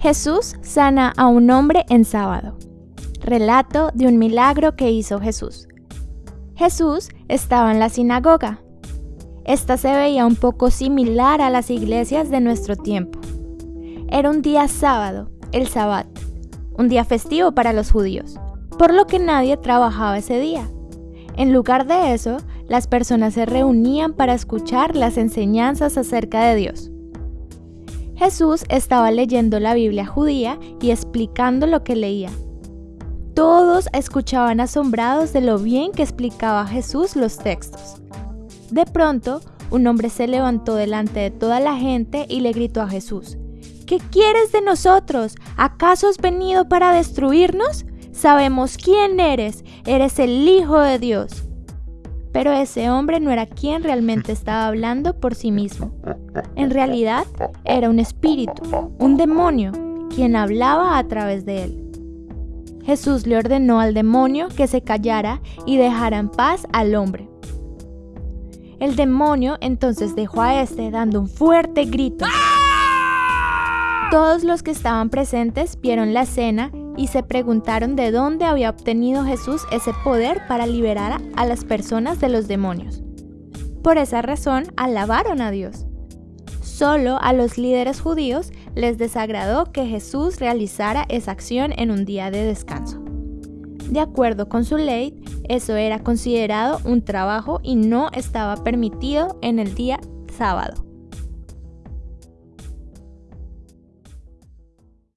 Jesús sana a un hombre en sábado. Relato de un milagro que hizo Jesús. Jesús estaba en la sinagoga. Esta se veía un poco similar a las iglesias de nuestro tiempo. Era un día sábado, el sabbat, un día festivo para los judíos, por lo que nadie trabajaba ese día. En lugar de eso, las personas se reunían para escuchar las enseñanzas acerca de Dios. Jesús estaba leyendo la Biblia judía y explicando lo que leía. Todos escuchaban asombrados de lo bien que explicaba Jesús los textos. De pronto, un hombre se levantó delante de toda la gente y le gritó a Jesús, ¿Qué quieres de nosotros? ¿Acaso has venido para destruirnos? Sabemos quién eres, eres el Hijo de Dios. Pero ese hombre no era quien realmente estaba hablando por sí mismo. En realidad era un espíritu, un demonio, quien hablaba a través de él. Jesús le ordenó al demonio que se callara y dejara en paz al hombre. El demonio entonces dejó a este dando un fuerte grito. Todos los que estaban presentes vieron la escena y se preguntaron de dónde había obtenido Jesús ese poder para liberar a las personas de los demonios. Por esa razón alabaron a Dios. Solo a los líderes judíos les desagradó que Jesús realizara esa acción en un día de descanso. De acuerdo con su ley, eso era considerado un trabajo y no estaba permitido en el día sábado.